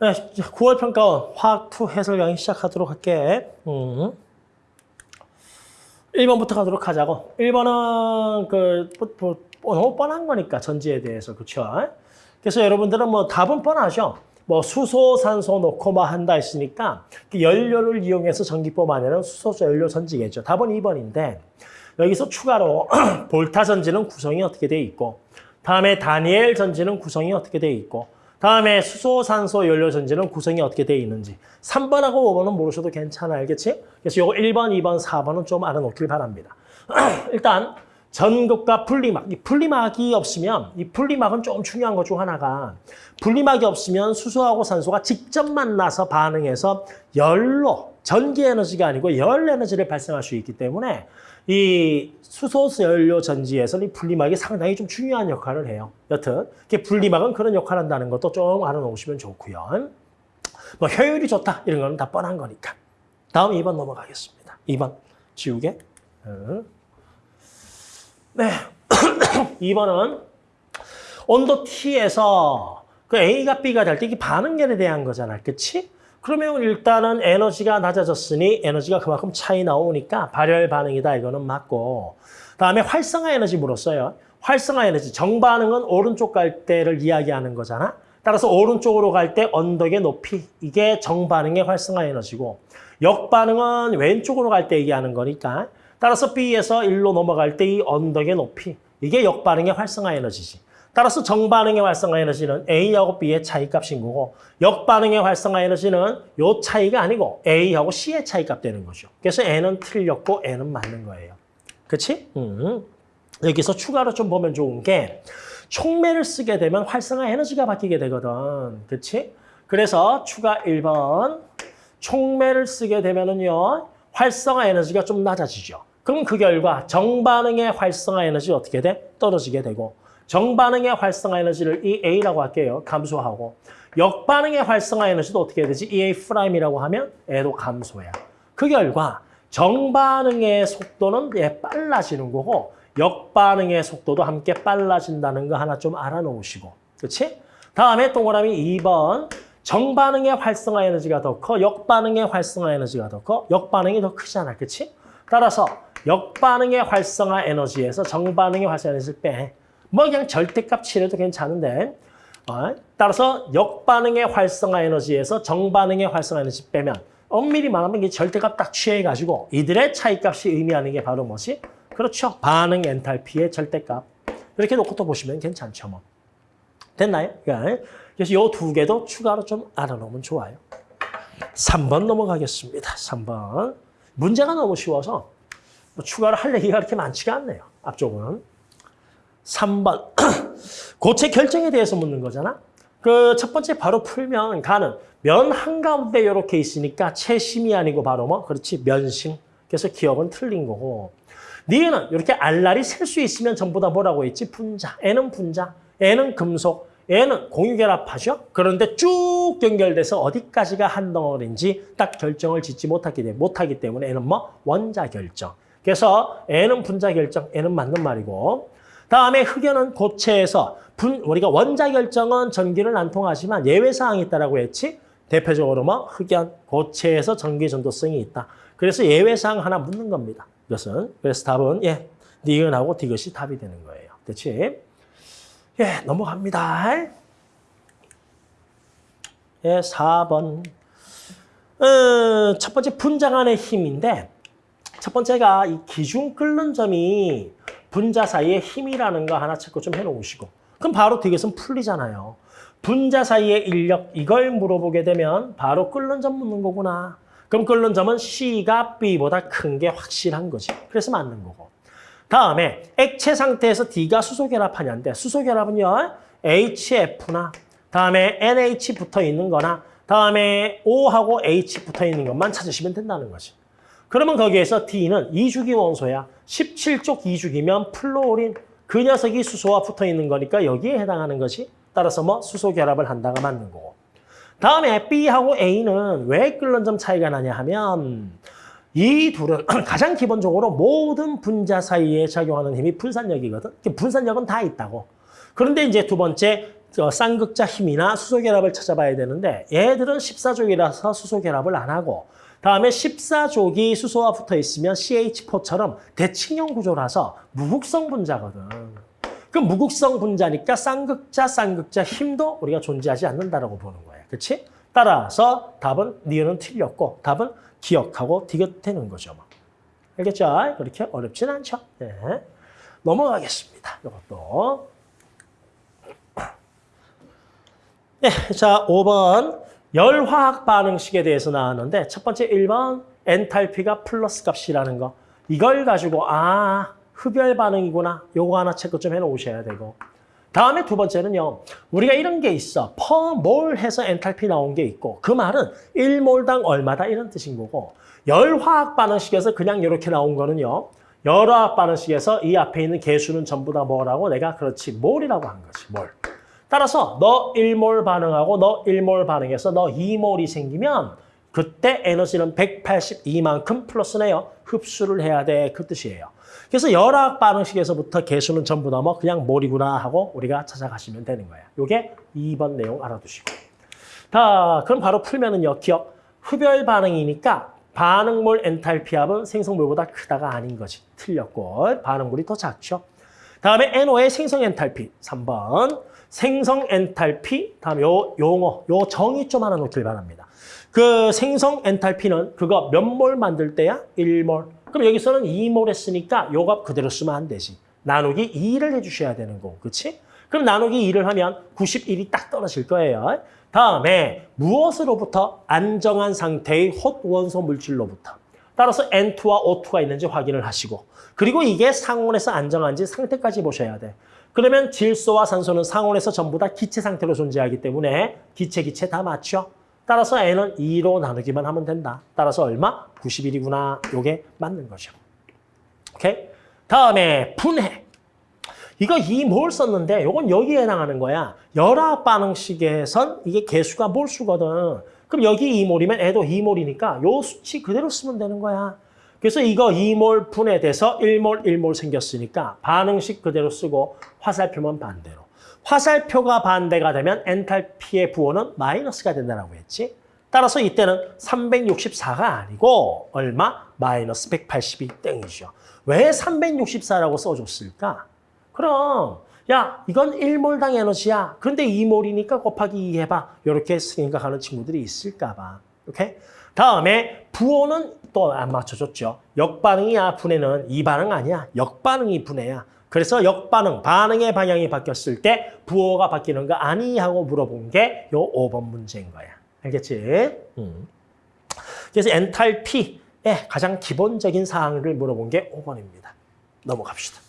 네, 9월 평가원 화학 2 해설 강의 시작하도록 할게. 음. 1번부터 가도록 하자고. 1번은 그 뭐, 뭐, 뭐 너무 뻔한 거니까 전지에 대해서 그렇죠. 그래서 여러분들은 뭐 답은 뻔하죠. 뭐 수소, 산소 넣고 뭐 한다 했으니까 그 연료를 이용해서 전기법 안에는 수소 연료 전지겠죠. 답은 2번인데 여기서 추가로 볼타 전지는 구성이 어떻게 돼 있고 다음에 다니엘 전지는 구성이 어떻게 돼 있고 다음에 수소, 산소, 연료 전지는 구성이 어떻게 돼 있는지 3번하고 5번은 모르셔도 괜찮아 알겠지? 그래서 요거 1번, 2번, 4번은 좀 알아놓길 바랍니다. 일단 전극과 분리막, 이 분리막이 없으면 이 분리막은 좀 중요한 것 중 하나가 분리막이 없으면 수소하고 산소가 직접 만나서 반응해서 열로 전기 에너지가 아니고 열 에너지를 발생할 수 있기 때문에 이 수소 연료 전지에서는 이 분리막이 상당히 좀 중요한 역할을 해요. 여튼 분리막은 그런 역할을 한다는 것도 좀 알아놓으시면 좋고요. 뭐 효율이 좋다 이런 거는 다 뻔한 거니까. 다음 2번 넘어가겠습니다. 2번 지우개. 네. 2번은 온도 T에서 그 A가 B가 될 때 이게 반응열에 대한 거잖아. 그치? 그러면 일단은 에너지가 낮아졌으니 에너지가 그만큼 차이 나오니까 발열 반응이다. 이거는 맞고. 다음에 활성화 에너지 물었어요. 활성화 에너지. 정반응은 오른쪽 갈 때를 이야기하는 거잖아. 따라서 오른쪽으로 갈 때 언덕의 높이. 이게 정반응의 활성화 에너지고 역반응은 왼쪽으로 갈 때 얘기하는 거니까 따라서 B에서 1로 넘어갈 때 이 언덕의 높이. 이게 역반응의 활성화 에너지지. 따라서 정반응의 활성화 에너지는 A하고 B의 차이값인 거고 역반응의 활성화 에너지는 요 차이가 아니고 A하고 C의 차이값 되는 거죠. 그래서 N은 틀렸고 N은 맞는 거예요. 그렇지? 음. 여기서 추가로 좀 보면 좋은 게 촉매를 쓰게 되면 활성화 에너지가 바뀌게 되거든. 그렇지? 그래서 추가 1번 촉매를 쓰게 되면은요. 활성화 에너지가 좀 낮아지죠. 그럼 그 결과 정반응의 활성화 에너지 어떻게 돼? 떨어지게 되고 정반응의 활성화 에너지를 이 A라고 할게요. 감소하고 역반응의 활성화 에너지도 어떻게 되지? 이 A'이라고 하면 애도 감소야. 그 결과 정반응의 속도는 예, 빨라지는 거고 역반응의 속도도 함께 빨라진다는 거 하나 좀 알아놓으시고 그렇지? 다음에 동그라미 2번 정반응의 활성화 에너지가 더 커, 역반응의 활성화 에너지가 더 커, 역반응이 더 크잖아. 그렇지? 따라서 역반응의 활성화 에너지에서 정반응의 활성화 에너지를 빼. 뭐 그냥 절대값 칠해도 괜찮은데 어? 따라서 역반응의 활성화 에너지에서 정반응의 활성화 에너지 빼면 엄밀히 말하면 이게 절대값 딱 취해가지고 이들의 차이값이 의미하는 게 바로 뭐지? 그렇죠. 반응 엔탈피의 절대값. 이렇게 놓고 또 보시면 괜찮죠. 뭐. 됐나요? 그래서 이 두 개도 추가로 좀 알아놓으면 좋아요. 3번 넘어가겠습니다. 3번. 문제가 너무 쉬워서 뭐 추가로 할 얘기가 그렇게 많지가 않네요. 앞쪽은. 3번. 고체 결정에 대해서 묻는 거잖아. 그 첫 번째 바로 풀면 가는 면 한가운데 이렇게 있으니까 채심이 아니고 바로 뭐 그렇지 면심. 그래서 기억은 틀린 거고. 니은 이렇게 알랄이 셀 수 있으면 전부 다 뭐라고 했지? 분자. N은 분자. N은 금속. N은 공유결합하죠. 그런데 쭉 연결돼서 어디까지가 한 덩어리인지 딱 결정을 짓지 못하기, 때문에, N은 뭐? 원자 결정. 그래서 N은 분자 결정, N은 맞는 말이고 다음에 흑연은 고체에서 분, 우리가 원자 결정은 전기를 안 통하지만 예외사항이 있다라고 했지. 대표적으로 뭐 흑연, 고체에서 전기 전도성이 있다. 그래서 예외사항 하나 묻는 겁니다. 이것은. 그래서 답은 예, 니은하고 디귿이 답이 되는 거예요. 그렇지? 예, 넘어갑니다. 예, 4번. 어, 첫 번째 분자간의 힘인데 첫 번째가 이 기준 끓는 점이 분자 사이의 힘이라는 거 하나 체크 좀 해놓으시고 그럼 바로 디귿은 풀리잖아요. 분자 사이의 인력 이걸 물어보게 되면 바로 끓는 점 묻는 거구나. 그럼 끓는 점은 C가 B보다 큰 게 확실한 거지. 그래서 맞는 거고. 다음에 액체 상태에서 D가 수소 결합하냐인데 수소 결합은요. HF나 다음에 NH 붙어 있는 거나 다음에 O하고 H 붙어 있는 것만 찾으시면 된다는 거지. 그러면 거기에서 D는 2주기 원소야. 17쪽 2주기면 플로린. 그 녀석이 수소와 붙어 있는 거니까 여기에 해당하는 것이 따라서 뭐 수소 결합을 한다가 맞는 거고. 다음에 B하고 A는 왜 끓는 점 차이가 나냐 하면 이 둘은 가장 기본적으로 모든 분자 사이에 작용하는 힘이 분산력이거든. 분산력은 다 있다고. 그런데 이제 두 번째 어, 쌍극자 힘이나 수소 결합을 찾아봐야 되는데 얘들은 14족이라서 수소 결합을 안 하고 다음에 14족이 수소와 붙어 있으면 CH4처럼 대칭형 구조라서 무극성 분자거든. 그 무극성 분자니까 쌍극자, 쌍극자 힘도 우리가 존재하지 않는다라고 보는 거예요. 그렇지? 따라서 답은 니은은 틀렸고 답은 기억하고 디귿되는 거죠. 뭐. 알겠죠? 그렇게 어렵진 않죠. 네. 넘어가겠습니다. 이것도. 네, 자, 5번 열화학 반응식에 대해서 나왔는데 첫 번째 1번 엔탈피가 플러스 값이라는 거. 이걸 가지고 아, 흡열 반응이구나. 요거 하나 체크 좀 해놓으셔야 되고. 다음에 두 번째는요. 우리가 이런 게 있어. per 몰 해서 엔탈피 나온 게 있고 그 말은 1몰당 얼마다 이런 뜻인 거고 열화학 반응식에서 그냥 이렇게 나온 거는요. 열화학 반응식에서 이 앞에 있는 계수는 전부 다 뭐라고 내가 그렇지 몰이라고 한 거지. 몰. 따라서 너 1몰 반응하고 너 1몰 반응해서 너 2몰이 생기면 그때 에너지는 182만큼 플러스네요. 흡수를 해야 돼. 그 뜻이에요. 그래서 열학 반응식에서부터 개수는 전부 넘어 그냥 몰이구나 하고 우리가 찾아가시면 되는 거예요. 요게 2번 내용 알아두시고. 자, 그럼 바로 풀면은요. 기억. 흡열 반응이니까 반응몰 엔탈피 합은 생성물보다 크다가 아닌 거지. 틀렸고 반응물이 더 작죠. 다음에 NO의 생성 엔탈피 3번. 생성 엔탈피 다음 요 용어 요 정의 좀 하나 놓길 바랍니다. 그 생성 엔탈피는 그거 몇 몰 만들 때야? 1몰. 그럼 여기서는 2몰 했으니까 요 값 그대로 쓰면 안 되지. 나누기 2를 해주셔야 되는 거고, 그렇지? 그럼 나누기 2를 하면 91이 딱 떨어질 거예요. 다음에 무엇으로부터? 안정한 상태의 헛 원소 물질로부터. 따라서 N2와 O2가 있는지 확인을 하시고 그리고 이게 상온에서 안정한지 상태까지 보셔야 돼. 그러면 질소와 산소는 상온에서 전부 다 기체 상태로 존재하기 때문에 기체, 기체 다 맞죠? 따라서 N은 2로 나누기만 하면 된다. 따라서 얼마? 91이구나. 요게 맞는 거죠. 오케이? 다음에 분해. 이거 이뭘 썼는데 요건 여기에 해당하는 거야. 열화 반응식에선 이게 개수가 몰수거든. 그럼 여기 2몰이면 애도 2몰이니까 요 수치 그대로 쓰면 되는 거야. 그래서 이거 2몰 분해돼서 1몰, 1몰 생겼으니까 반응식 그대로 쓰고 화살표만 반대로. 화살표가 반대가 되면 엔탈피의 부호는 마이너스가 된다고 했지. 따라서 이때는 364가 아니고 얼마? 마이너스 182 땡이죠. 왜 364라고 써줬을까? 그럼 야 이건 1몰당 에너지야. 그런데 2몰이니까 곱하기 2 해봐. 이렇게 생각하는 친구들이 있을까 봐. 오케이? 다음에 부호는 또 안 맞춰줬죠. 역반응이야 분해는 이 반응 아니야. 역반응이 분해야. 그래서 역반응, 반응의 방향이 바뀌었을 때 부호가 바뀌는 거 아니? 하고 물어본 게 요 5번 문제인 거야. 알겠지? 음. 그래서 엔탈피의 가장 기본적인 사항을 물어본 게 5번입니다. 넘어갑시다.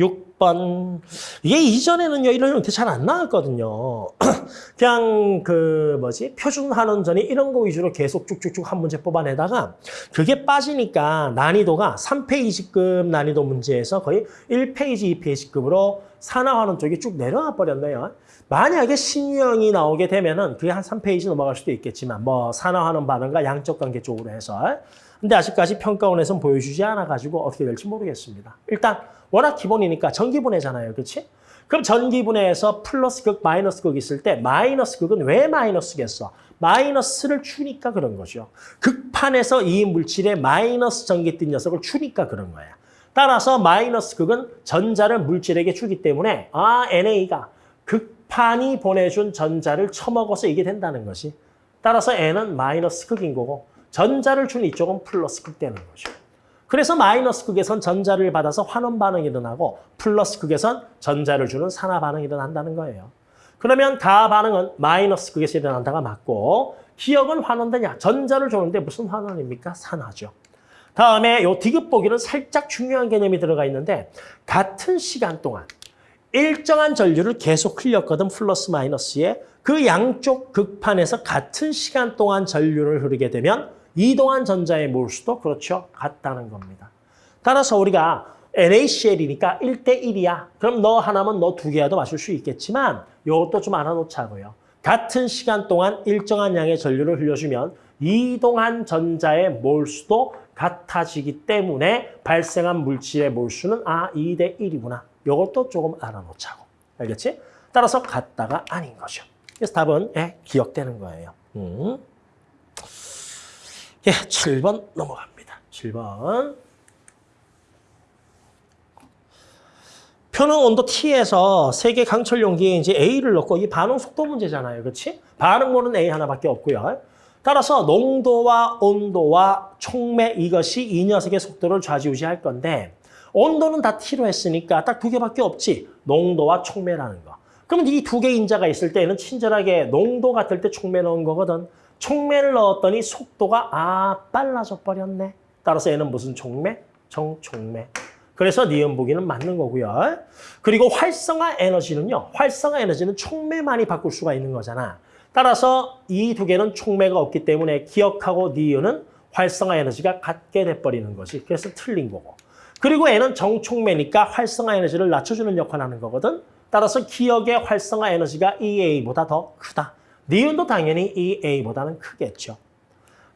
6번. 이게 이전에는요, 이런 형태 잘 안 나왔거든요. 그냥 그 뭐지? 표준 한원전이 이런 거 위주로 계속 쭉쭉쭉 한 문제 뽑아내다가 그게 빠지니까 난이도가 3페이지급 난이도 문제에서 거의 1페이지, 2페이지급으로 산화환원 쪽이 쭉 내려와 버렸네요. 만약에 신유형이 나오게 되면은 그게 한 3페이지 넘어갈 수도 있겠지만 뭐 산화환원 반응과 양적 관계 쪽으로 해서 근데 아직까지 평가원에서는 보여주지 않아가지고 어떻게 될지 모르겠습니다. 일단 워낙 기본이니까 전기분해잖아요. 그렇지? 그럼 전기분해에서 플러스 극, 마이너스 극 있을 때 마이너스 극은 왜 마이너스겠어? 마이너스를 주니까 그런 거죠. 극판에서 이 물질에 마이너스 전기 뜬 녀석을 주니까 그런 거야. 따라서 마이너스 극은 전자를 물질에게 주기 때문에 아 NA가 극판이 보내준 전자를 처먹어서 이게 된다는 것이. 따라서 N은 마이너스 극인 거고 전자를 준 이쪽은 플러스 극 되는 거죠. 그래서 마이너스 극에선 전자를 받아서 환원 반응이 일어나고 플러스 극에선 전자를 주는 산화 반응이 일어난다는 거예요. 그러면 다 반응은 마이너스 극에서 일어난다가 맞고 기억은 환원되냐? 전자를 주는데 무슨 환원입니까? 산화죠. 다음에 요 디귿 보기는 살짝 중요한 개념이 들어가 있는데 같은 시간 동안 일정한 전류를 계속 흘렸거든 플러스 마이너스에 그 양쪽 극판에서 같은 시간 동안 전류를 흐르게 되면 이동한 전자의 몰수도 그렇죠. 같다는 겁니다. 따라서 우리가 NaCl이니까 1대1이야. 그럼 너 하나면 너 두 개라도 마실 수 있겠지만 이것도 좀 알아놓자고요. 같은 시간 동안 일정한 양의 전류를 흘려주면 이동한 전자의 몰수도 같아지기 때문에 발생한 물질의 몰수는 아 2대 1이구나. 요것도 조금 알아놓자고. 알겠지? 따라서 같다가 아닌 거죠. 그래서 답은 예, 기억되는 거예요. 음. 예, 7번 넘어갑니다. 7번. 표는 온도 T에서 세개 강철 용기에 이제 A를 넣고 이 반응 속도 문제잖아요. 그렇지? 반응모는 A 하나밖에 없고요. 따라서 농도와 온도와 촉매 이것이 이 녀석의 속도를 좌지우지할 건데 온도는 다 T로 했으니까 딱 두 개밖에 없지. 농도와 촉매라는 거. 그러면 이두 개 인자가 있을 때는 친절하게 농도 같을 때 촉매 넣은 거거든. 촉매를 넣었더니 속도가 아 빨라져 버렸네. 따라서 얘는 무슨 촉매? 정촉매. 그래서 니은 보기는 맞는 거고요. 그리고 활성화 에너지는요. 활성화 에너지는 촉매만이 바꿀 수가 있는 거잖아. 따라서 이 두 개는 촉매가 없기 때문에 기억하고 니은은 활성화 에너지가 같게 돼버리는 것이 그래서 틀린 거고. 그리고 얘는 정촉매니까 활성화 에너지를 낮춰주는 역할을 하는 거거든. 따라서 기억의 활성화 에너지가 EA보다 더 크다. 니은도 당연히 EA보다는 크겠죠.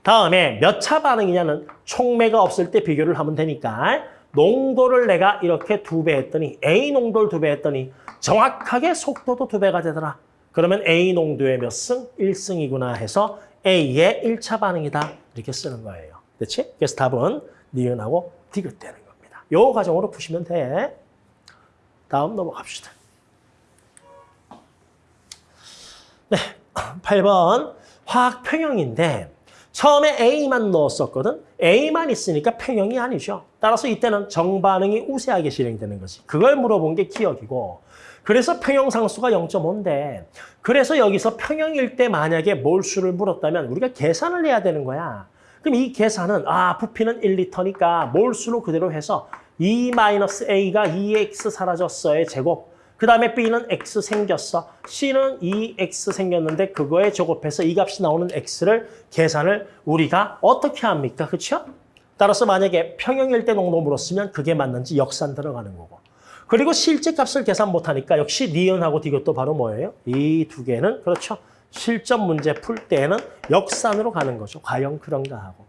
다음에 몇 차 반응이냐는 촉매가 없을 때 비교를 하면 되니까 농도를 내가 이렇게 두 배 했더니 A 농도를 두 배 했더니 정확하게 속도도 두 배가 되더라. 그러면 A 농도의 몇 승? 1승이구나 해서 A의 1차 반응이다. 이렇게 쓰는 거예요. 그렇지? 그래서 답은 니은하고 디귿되는 겁니다. 요 과정으로 푸시면 돼. 다음 넘어갑시다. 네, 8번 화학 평형인데 처음에 A만 넣었었거든. A만 있으니까 평형이 아니죠. 따라서 이때는 정반응이 우세하게 실행되는 거지. 그걸 물어본 게 기억이고 그래서 평형 상수가 0.5인데 그래서 여기서 평형일 때 만약에 몰수를 물었다면 우리가 계산을 해야 되는 거야. 그럼 이 계산은 아 부피는 1리터니까 몰수로 그대로 해서 2-A가 2X 사라졌어의 제곱 그 다음에 B는 X 생겼어. C는 2X 생겼는데 그거에 제곱해서 이 값이 나오는 X를 계산을 우리가 어떻게 합니까? 그렇죠? 따라서 만약에 평형일 때 농도 물었으면 그게 맞는지 역산 들어가는 거고. 그리고 실제 값을 계산 못하니까 역시 니은하고 디귿도 바로 뭐예요? 이 두 개는 그렇죠. 실전 문제 풀 때는 역산으로 가는 거죠. 과연 그런가 하고.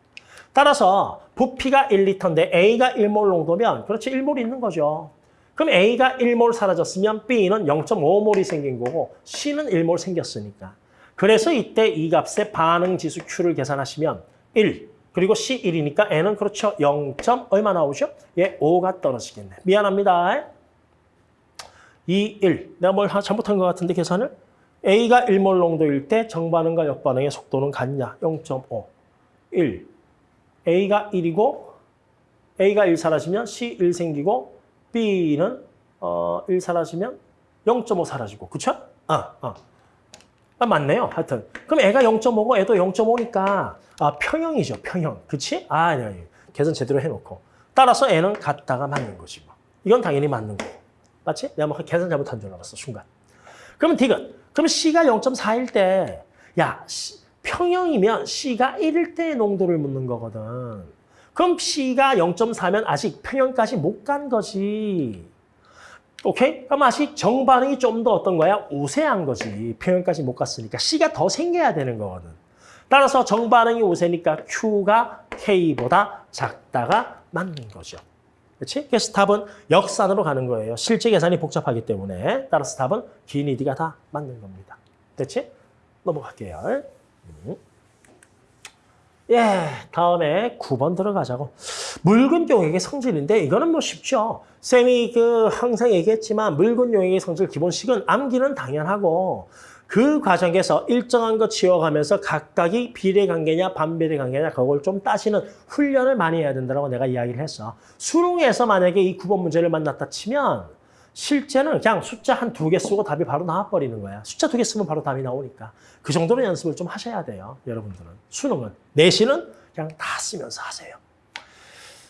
따라서 부피가 1리터인데 A가 1몰 농도면 그렇지 1몰 있는 거죠. 그럼 A가 1몰 사라졌으면 B는 0.5몰이 생긴 거고 C는 1몰 생겼으니까. 그래서 이때 이 값의 반응 지수 Q를 계산하시면 1, 그리고 C 1이니까 N은 그렇죠. 0. 얼마 나오죠? 예, 5가 떨어지겠네. 미안합니다. 2, 1. 내가 뭘 잘못한 것 같은데 계산을? A가 1몰 농도일 때 정반응과 역반응의 속도는 같냐? 0.5. 1. A가 1이고 A가 1 사라지면 C 1 생기고 B는 어, 1 사라지면 0.5 사라지고. 그쵸? 아, 아. 아, 맞네요. 하여튼. 그럼 애가 0.5고 애도 0.5니까 아, 평형이죠. 평형. 그치? 아, 아니, 아니. 계산 제대로 해놓고. 따라서 애는 같다가 맞는 거지. 뭐. 이건 당연히 맞는 거고. 맞지? 내가 뭐 계산 잘못한 줄 알았어. 순간. 그러면 디귿. 그럼 C가 0.4일 때, 야, 평형이면 C가 1일 때의 농도를 묻는 거거든. 그럼 C가 0.4면 아직 평형까지 못 간 거지. 오케이? 그럼 아직 정반응이 좀 더 어떤 거야? 우세한 거지. 평형까지 못 갔으니까 C가 더 생겨야 되는 거거든. 따라서 정반응이 우세니까 Q가 K보다 작다가 맞는 거죠. 그렇지? 그래서 답은 역산으로 가는 거예요. 실제 계산이 복잡하기 때문에. 따라서 답은 기니디가 다 맞는 겁니다. 됐지? 넘어갈게요. 음. 예, 다음에 9번 들어가자고. 묽은 용액의 성질인데 이거는 뭐 쉽죠. 쌤이 그 항상 얘기했지만 묽은 용액의 성질 기본식은 암기는 당연하고 그 과정에서 일정한 거 지워가면서 각각이 비례관계냐 반비례관계냐 그걸 좀 따지는 훈련을 많이 해야 된다고 내가 이야기를 했어. 수능에서 만약에 이 9번 문제를 만났다 치면 실제는 그냥 숫자 한 두 개 쓰고 답이 바로 나와버리는 거야. 숫자 두 개 쓰면 바로 답이 나오니까. 그 정도로 연습을 좀 하셔야 돼요. 여러분들은. 수능은. 내신은 그냥 다 쓰면서 하세요.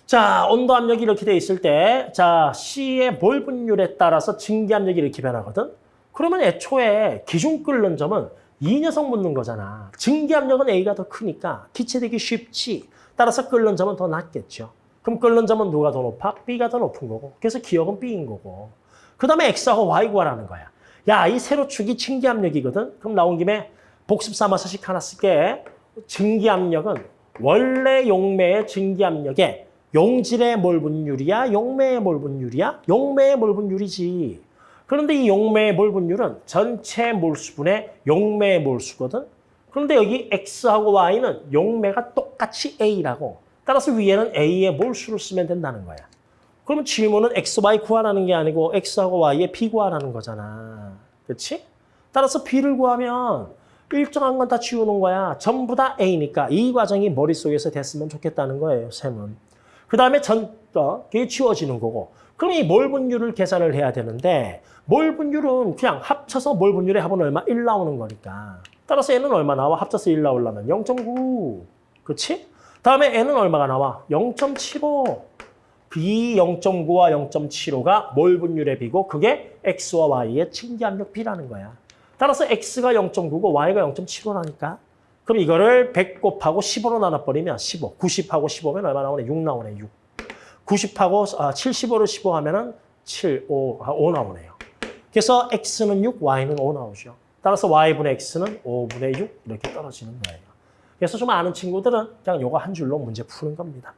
자, 온도 압력이 이렇게 돼 있을 때, 자, C의 몰 분율에 따라서 증기 압력이 이렇게 변하거든? 그러면 애초에 기준 끓는 점은 이 녀석 묻는 거잖아. 증기 압력은 A가 더 크니까 기체되기 쉽지. 따라서 끓는 점은 더 낮겠죠. 그럼 끓는 점은 누가 더 높아? B가 더 높은 거고. 그래서 기억은 B인 거고. 그 다음에 X하고 Y 구하라는 거야. 야, 이 세로축이 증기압력이거든? 그럼 나온 김에 복습 삼아서씩 하나 쓸게. 증기압력은 원래 용매의 증기압력의 용질의 몰 분율이야? 용매의 몰 분율이야? 용매의 몰 분율이지. 그런데 이 용매의 몰 분율은 전체 몰수분의 용매의 몰수거든. 그런데 여기 X하고 Y는 용매가 똑같이 A라고. 따라서 위에는 A의 몰수를 쓰면 된다는 거야. 그러면 질문은 X, Y 구하라는 게 아니고 X하고 Y의 B 구하라는 거잖아. 그렇지? 따라서 B를 구하면 일정한 건 다 지우는 거야. 전부 다 A니까 이 과정이 머릿속에서 됐으면 좋겠다는 거예요, 셈은. 그 다음에 전, 어, 그게 지워지는 거고. 그럼 이 몰 분율을 계산을 해야 되는데 몰 분율은 그냥 합쳐서 몰 분율의 합은 얼마? 1 나오는 거니까. 따라서 얘는 얼마 나와? 합쳐서 1 나오려면 0.9. 그렇지? 다음에 N은 얼마가 나와? 0.75. B 0.9와 0.75가 몰 분율의 B고 그게 X와 Y의 증기압력 B라는 거야. 따라서 X가 0.9고 Y가 0.75라니까. 그럼 이거를 100 곱하고 15로 나눠버리면 15. 90하고 15면 얼마 나오네? 6 나오네, 6. 90하고 아, 75를 15 하면은 7, 5, 5 나오네요. 그래서 X는 6, Y는 5 나오죠. 따라서 Y분의 X는 5분의 6 이렇게 떨어지는 거예요. 그래서 좀 아는 친구들은 그냥 요거 한 줄로 문제 푸는 겁니다.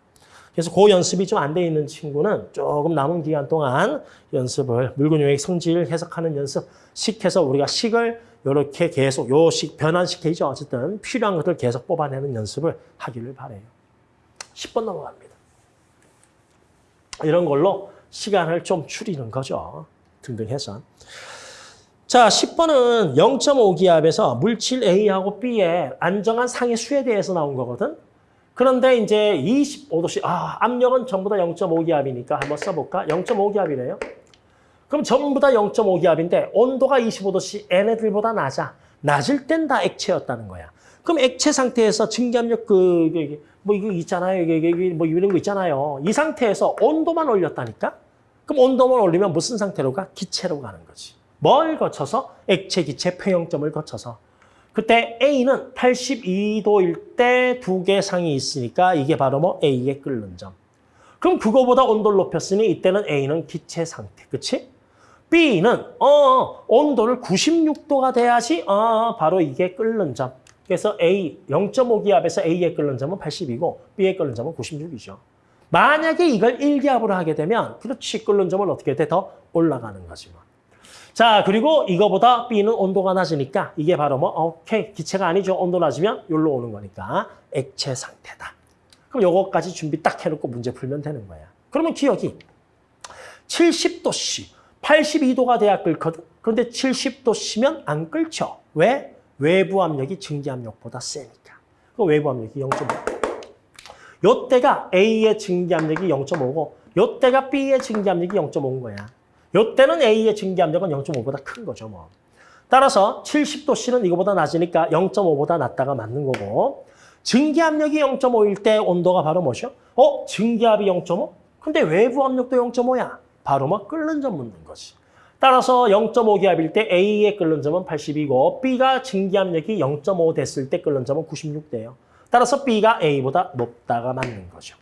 그래서 그 연습이 좀 안 돼 있는 친구는 조금 남은 기간 동안 연습을 물건 요액 성질 해석하는 연습 식해서 우리가 식을 이렇게 계속 요식 변환시키죠. 어쨌든 필요한 것들 계속 뽑아내는 연습을 하기를 바래요. 10번 넘어갑니다. 이런 걸로 시간을 좀 줄이는 거죠. 등등 해서. 자, 10번은 0.5기압에서 물질 A하고 B의 안정한 상해 수에 대해서 나온 거거든. 그런데 이제 25도씨, 아, 압력은 전부 다 0.5기압이니까 한번 써볼까? 0.5기압이네요. 그럼 전부 다 0.5기압인데 온도가 25도씨 얘네들보다 낮아. 낮을 땐 다 액체였다는 거야. 그럼 액체 상태에서 증기압력 그, 그, 뭐 이거 있잖아요. 이게 뭐 이런 거 있잖아요. 이 상태에서 온도만 올렸다니까? 그럼 온도만 올리면 무슨 상태로 가? 기체로 가는 거지. 뭘 거쳐서? 액체, 기체, 폐형점을 거쳐서. 그때 A는 82도일 때 두 개 상이 있으니까 이게 바로 뭐 A의 끓는 점. 그럼 그거보다 온도를 높였으니 이때는 A는 기체 상태. 그치? B는 어 온도를 96도가 돼야지 어 바로 이게 끓는 점. 그래서 A 0.5기압에서 A의 끓는 점은 80이고 B의 끓는 점은 96이죠. 만약에 이걸 1기압으로 하게 되면 그렇지 끓는 점은 어떻게 돼? 더 올라가는 거지 뭐. 자, 그리고 이거보다 B는 온도가 낮으니까 이게 바로 뭐 오케이 기체가 아니죠. 온도 낮으면 여기로 오는 거니까 액체 상태다. 그럼 요거까지 준비 딱 해놓고 문제 풀면 되는 거야. 그러면 기억이 70도씨, 82도가 돼야 끓거든. 그런데 70도씨면 안 끓죠. 왜? 외부 압력이 증기 압력보다 세니까. 그 외부 압력이 0.5. 요때가 A의 증기 압력이 0.5고 요때가 B의 증기 압력이 0.5인 거야. 요때는 A의 증기 압력은 0.5보다 큰 거죠, 뭐. 따라서 70도 C는 이거보다 낮으니까 0.5보다 낮다가 맞는 거고 증기 압력이 0.5일 때 온도가 바로 뭐죠? 어? 증기압이 0.5? 근데 외부 압력도 0.5야. 바로 뭐 끓는 점 묻는 거지. 따라서 0.5기압일 때 A의 끓는 점은 80이고 B가 증기압력이 0.5 됐을 때 끓는 점은 96대요. 따라서 B가 A보다 높다가 맞는 거죠.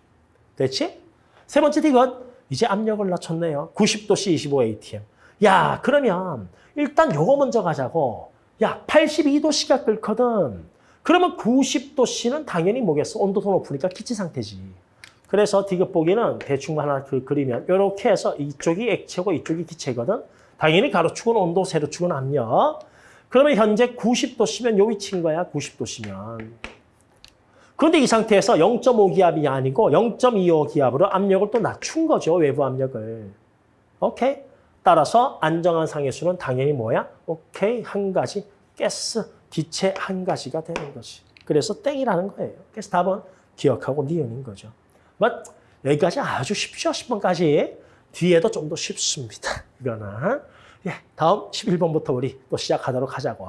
됐지? 세 번째 팁은 이제 압력을 낮췄네요. 90도씨 25atm. 야, 그러면 일단 요거 먼저 가자고. 야, 82도씨가 끓거든. 그러면 90도씨는 당연히 뭐겠어? 온도도 높으니까 기체 상태지. 그래서 디귿 보기는 대충 하나 그 그리면 이렇게 해서 이쪽이 액체고 이쪽이 기체거든. 당연히 가로축은 온도, 세로축은 압력. 그러면 현재 90도씨면 요 위치인 거야, 90도씨면. 그런데 이 상태에서 0.5기압이 아니고 0.25기압으로 압력을 또 낮춘 거죠, 외부 압력을. 오케이? 따라서 안정한 상해수는 당연히 뭐야? 오케이, 한 가지, 가스, 기체 한 가지가 되는 거지. 그래서 땡이라는 거예요. 그래서 답은 기억하고 니은인 거죠. 뭐 여기까지 아주 쉽죠, 10번까지. 뒤에도 좀 더 쉽습니다. 이거는. 예, 다음 11번부터 우리 또 시작하도록 하자고.